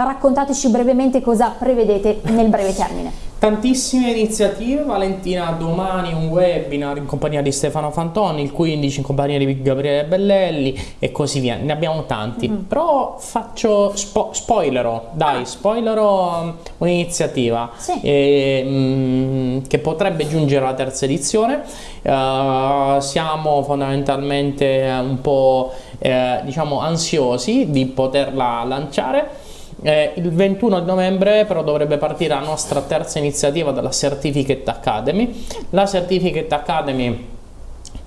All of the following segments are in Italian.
Raccontateci brevemente cosa prevedete nel breve termine. Tantissime iniziative, Valentina domani un webinar in compagnia di Stefano Fantoni, il 15 in compagnia di Gabriele Bellelli e così via, ne abbiamo tanti, mm -hmm. però faccio, spo spoilerò, dai, spoilerò um, un'iniziativa sì. eh, mm, che potrebbe giungere alla terza edizione, uh, siamo fondamentalmente un po' eh, diciamo ansiosi di poterla lanciare, eh, il 21 novembre però dovrebbe partire la nostra terza iniziativa della Certificate Academy. La Certificate Academy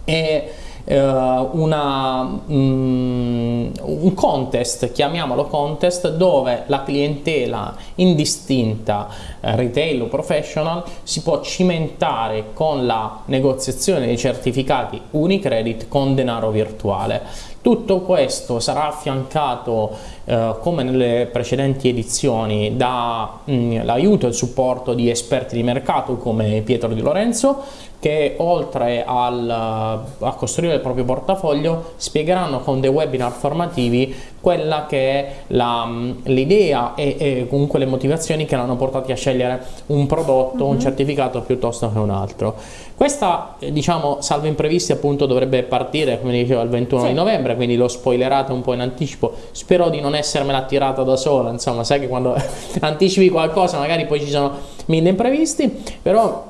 è eh, una, mm, un contest, chiamiamolo contest, dove la clientela indistinta, eh, retail o professional, si può cimentare con la negoziazione dei certificati Unicredit con denaro virtuale. Tutto questo sarà affiancato, eh, come nelle precedenti edizioni, dall'aiuto mm, e il supporto di esperti di mercato come Pietro Di Lorenzo, che oltre al, a costruire il proprio portafoglio spiegheranno con dei webinar formativi quella che è l'idea e, e, comunque le motivazioni che l'hanno portati a scegliere un prodotto, uh -huh. un mhm. certificato piuttosto che un altro. Questa, eh, diciamo, salvo imprevisti, appunto dovrebbe partire, come dicevo, il 21 sì. di novembre, quindi l'ho spoilerata un po' in anticipo. Spero di non essermela tirata da sola, insomma, sai che quando anticipi qualcosa magari poi ci sono mille imprevisti, però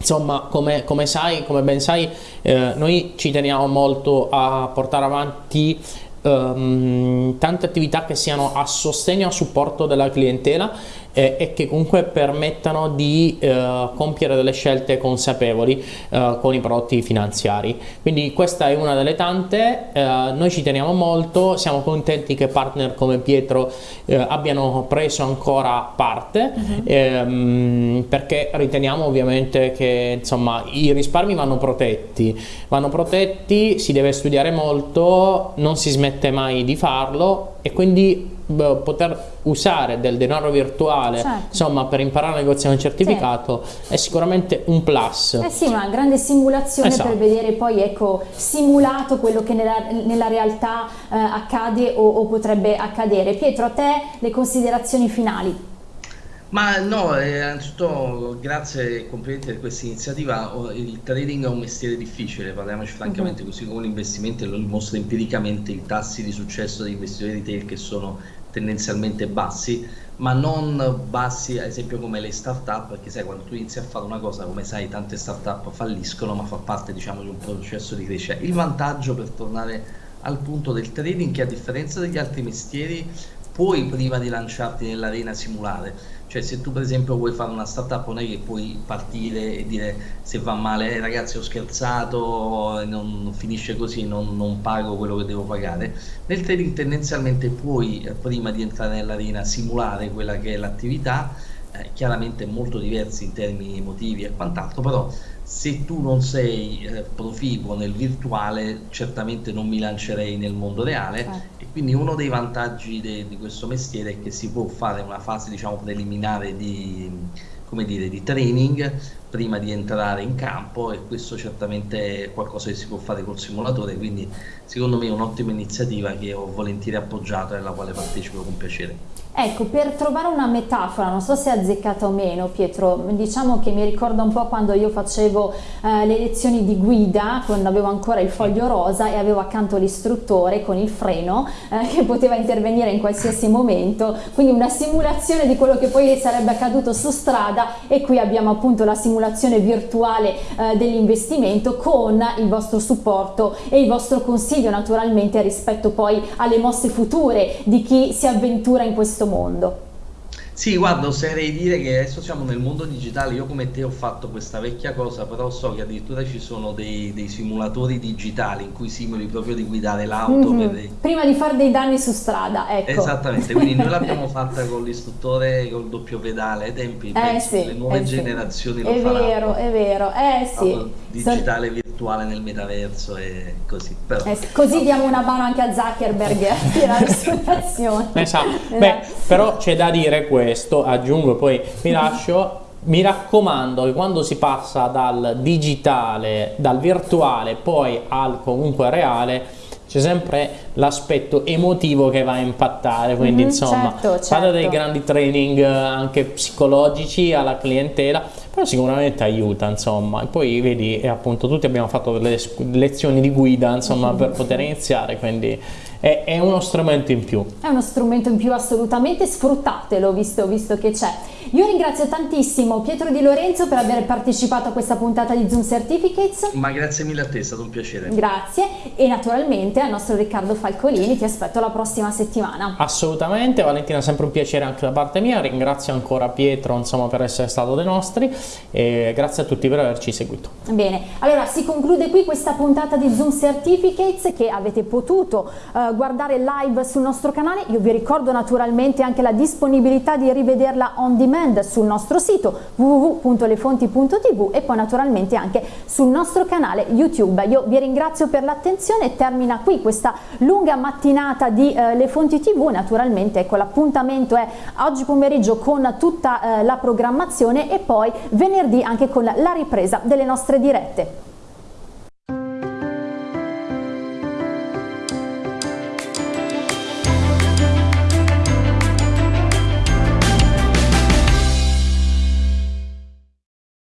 Insomma, come, come, sai, come ben sai, eh, noi ci teniamo molto a portare avanti um, tante attività che siano a sostegno e a supporto della clientela eh, e che comunque permettano di eh, compiere delle scelte consapevoli eh, con i prodotti finanziari. Quindi questa è una delle tante, eh, noi ci teniamo molto, siamo contenti che partner come Pietro eh, abbiano preso ancora parte uh -huh. ehm, perché riteniamo ovviamente che insomma i risparmi vanno protetti, vanno protetti, si deve studiare molto, non si smette mai di farlo e quindi poter usare del denaro virtuale certo. insomma per imparare a negoziare un certificato sì. è sicuramente un plus eh sì una grande simulazione esatto. per vedere poi ecco simulato quello che nella, nella realtà eh, accade o, o potrebbe accadere Pietro a te le considerazioni finali ma no, eh, innanzitutto grazie e complimenti per questa iniziativa. Il trading è un mestiere difficile, parliamoci francamente, uh -huh. così come l'investimento lo dimostra empiricamente i tassi di successo degli investitori retail che sono tendenzialmente bassi, ma non bassi ad esempio come le start-up, perché sai quando tu inizi a fare una cosa, come sai tante start-up falliscono, ma fa parte diciamo di un processo di crescita. Il vantaggio per tornare al punto del trading che a differenza degli altri mestieri puoi prima di lanciarti nell'arena simulare. Cioè se tu per esempio vuoi fare una startup non è che puoi partire e dire se va male eh, ragazzi ho scherzato non finisce così non, non, pago quello che devo pagare. Nel trading tendenzialmente puoi eh, prima di entrare nell'arena simulare quella che è l'attività eh, chiaramente molto diversi in termini emotivi e quant'altro però se tu non sei eh, proficuo nel virtuale certamente non mi lancerei nel mondo reale. Certo quindi uno dei vantaggi de, di questo mestiere è che si può fare una fase diciamo preliminare di, come dire, di training prima di entrare in campo e questo certamente è qualcosa che si può fare col simulatore quindi secondo me è un'ottima iniziativa che ho volentieri appoggiato e alla quale partecipo con piacere. Ecco, per trovare una metafora, non so se è azzeccata o meno Pietro, diciamo che mi ricorda un po' quando io facevo eh, le lezioni di guida, quando avevo ancora il foglio rosa e avevo accanto l'istruttore con il freno eh, che poteva intervenire in qualsiasi momento, quindi una simulazione di quello che poi sarebbe accaduto su strada e qui abbiamo appunto la simulazione virtuale eh, dell'investimento con il vostro supporto e il vostro consiglio naturalmente rispetto poi alle mosse future di chi si avventura in questo mondo. Sì, guarda, oserei dire che adesso siamo nel mondo digitale, io come te ho fatto questa vecchia cosa, però so che addirittura ci sono dei, dei simulatori digitali in cui simuli proprio di guidare l'auto. Mm -hmm. Prima di fare dei danni su strada, ecco. Esattamente, quindi noi l'abbiamo fatta con l'istruttore col doppio pedale ai tempi, eh, sì, le nuove eh, generazioni sì. lo è faranno. È vero, è vero, eh sì. Digitale Son... virtuale nel metaverso e così. Però, eh, così no. diamo una mano anche a Zuckerberg per la ristorazione. Esatto. Beh, però c'è da dire questo aggiungo poi mi lascio, mi raccomando che quando si passa dal digitale, dal virtuale poi al comunque reale, c'è sempre l'aspetto emotivo che va a impattare, quindi mm -hmm, insomma certo, certo. dei grandi training eh, anche psicologici alla clientela, però sicuramente aiuta insomma, e poi vedi appunto tutti abbiamo fatto delle lezioni di guida insomma mm -hmm. per poter iniziare, quindi è, è, uno strumento in più. È uno strumento in più assolutamente, sfruttatelo visto, visto che c'è. Io ringrazio tantissimo Pietro Di Lorenzo per aver partecipato a questa puntata di Zoom Certificates. Ma grazie mille a te, è stato un piacere. Grazie e naturalmente al nostro Riccardo Falcolini ti aspetto la prossima settimana. Assolutamente, Valentina, sempre un piacere anche da parte mia, ringrazio ancora Pietro insomma, per essere stato dei nostri e grazie a tutti per averci seguito. Bene, allora si conclude qui questa puntata di Zoom Certificates che avete potuto uh, guardare live sul nostro canale, io vi ricordo naturalmente anche la disponibilità di rivederla on demand demand sul nostro sito www.lefonti.tv e poi naturalmente anche sul nostro canale YouTube. Io vi ringrazio per l'attenzione, termina qui questa lunga mattinata di eh, Le Fonti TV, naturalmente ecco l'appuntamento è oggi pomeriggio con tutta eh, la programmazione e poi venerdì anche con la ripresa delle nostre dirette.